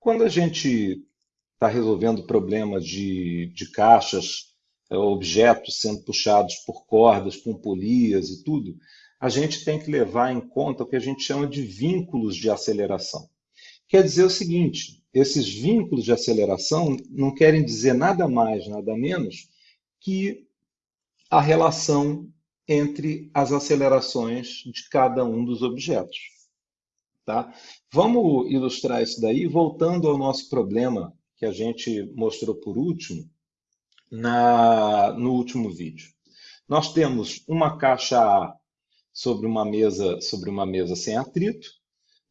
Quando a gente está resolvendo problemas de, de caixas, é, objetos sendo puxados por cordas com polias e tudo, a gente tem que levar em conta o que a gente chama de vínculos de aceleração. Quer dizer o seguinte, esses vínculos de aceleração não querem dizer nada mais, nada menos que a relação entre as acelerações de cada um dos objetos. Tá? Vamos ilustrar isso daí voltando ao nosso problema que a gente mostrou por último na, no último vídeo. Nós temos uma caixa A sobre uma mesa sobre uma mesa sem atrito.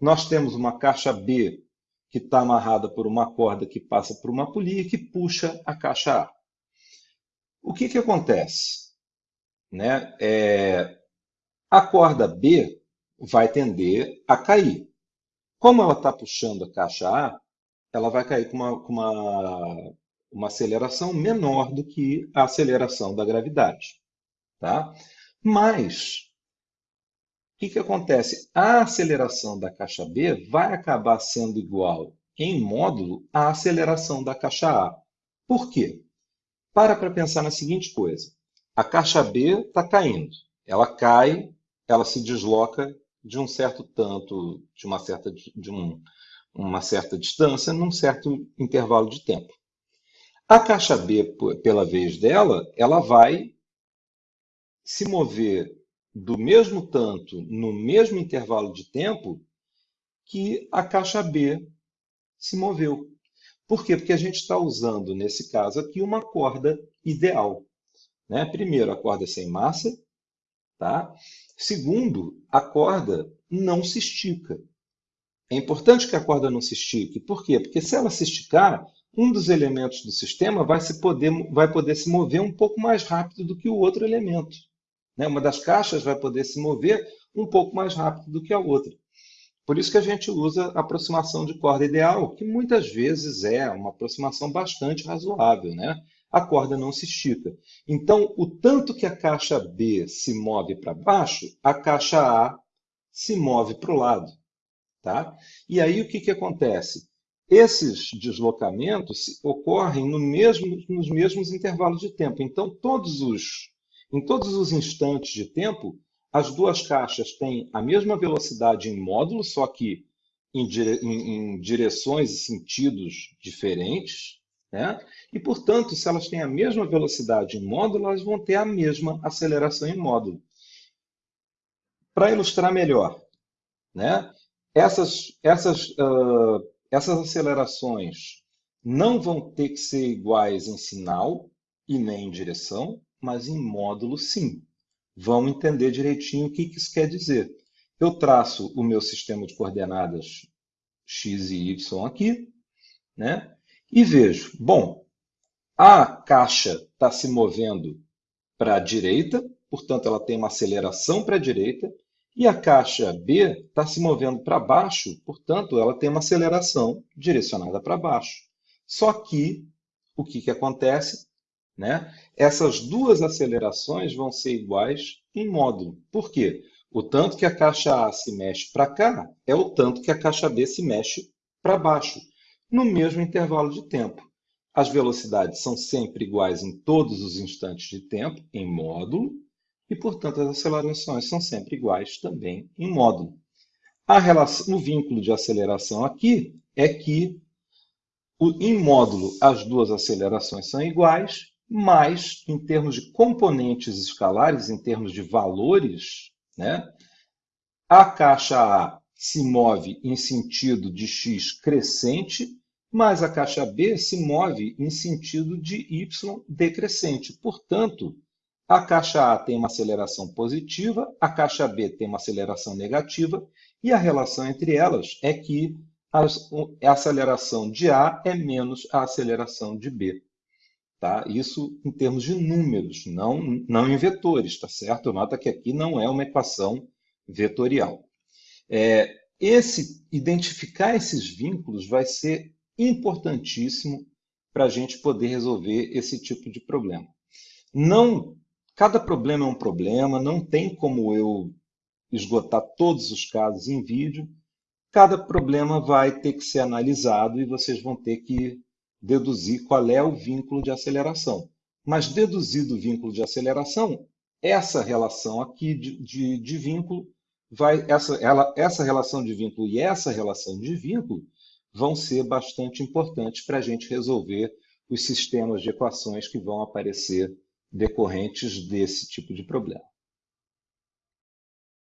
Nós temos uma caixa B que está amarrada por uma corda que passa por uma polia que puxa a caixa A. O que, que acontece? Né? É, a corda B vai tender a cair. Como ela está puxando a caixa A, ela vai cair com uma, com uma, uma aceleração menor do que a aceleração da gravidade. Tá? Mas, o que, que acontece? A aceleração da caixa B vai acabar sendo igual em módulo à aceleração da caixa A. Por quê? Para para pensar na seguinte coisa. A caixa B está caindo. Ela cai, ela se desloca de um certo tanto, de uma certa, de um, uma certa distância, num certo intervalo de tempo. A caixa B, pela vez dela, ela vai se mover do mesmo tanto, no mesmo intervalo de tempo, que a caixa B se moveu. Por quê? Porque a gente está usando, nesse caso aqui, uma corda ideal. Né? Primeiro, a corda sem massa. Tá? Segundo, a corda não se estica. É importante que a corda não se estique. Por quê? Porque se ela se esticar, um dos elementos do sistema vai, se poder, vai poder se mover um pouco mais rápido do que o outro elemento. Né? Uma das caixas vai poder se mover um pouco mais rápido do que a outra. Por isso que a gente usa a aproximação de corda ideal, que muitas vezes é uma aproximação bastante razoável. Né? A corda não se estica. Então, o tanto que a caixa B se move para baixo, a caixa A se move para o lado. Tá? E aí o que, que acontece? Esses deslocamentos ocorrem no mesmo, nos mesmos intervalos de tempo. Então, todos os, em todos os instantes de tempo, as duas caixas têm a mesma velocidade em módulo, só que em, dire, em, em direções e sentidos diferentes. Né? E, portanto, se elas têm a mesma velocidade em módulo, elas vão ter a mesma aceleração em módulo. Para ilustrar melhor, né? essas, essas, uh, essas acelerações não vão ter que ser iguais em sinal e nem em direção, mas em módulo sim. Vamos entender direitinho o que isso quer dizer. Eu traço o meu sistema de coordenadas x e y aqui, né? E vejo, bom, a caixa está se movendo para a direita, portanto, ela tem uma aceleração para a direita, e a caixa B está se movendo para baixo, portanto, ela tem uma aceleração direcionada para baixo. Só que, o que, que acontece? Né? Essas duas acelerações vão ser iguais em módulo. Por quê? O tanto que a caixa A se mexe para cá é o tanto que a caixa B se mexe para baixo, no mesmo intervalo de tempo. As velocidades são sempre iguais em todos os instantes de tempo, em módulo, e, portanto, as acelerações são sempre iguais também em módulo. Relação, o vínculo de aceleração aqui é que, o, em módulo, as duas acelerações são iguais, mas, em termos de componentes escalares, em termos de valores, né, a caixa A se move em sentido de x crescente, mas a caixa B se move em sentido de y decrescente. Portanto, a caixa A tem uma aceleração positiva, a caixa B tem uma aceleração negativa, e a relação entre elas é que a aceleração de A é menos a aceleração de B. Tá? Isso em termos de números, não, não em vetores, tá certo? Nota que aqui não é uma equação vetorial. É, esse, identificar esses vínculos vai ser importantíssimo para a gente poder resolver esse tipo de problema. Não Cada problema é um problema, não tem como eu esgotar todos os casos em vídeo. cada problema vai ter que ser analisado e vocês vão ter que deduzir qual é o vínculo de aceleração. Mas deduzido o vínculo de aceleração, essa relação aqui de, de, de vínculo vai essa, ela, essa relação de vínculo e essa relação de vínculo vão ser bastante importantes para a gente resolver os sistemas de equações que vão aparecer decorrentes desse tipo de problema.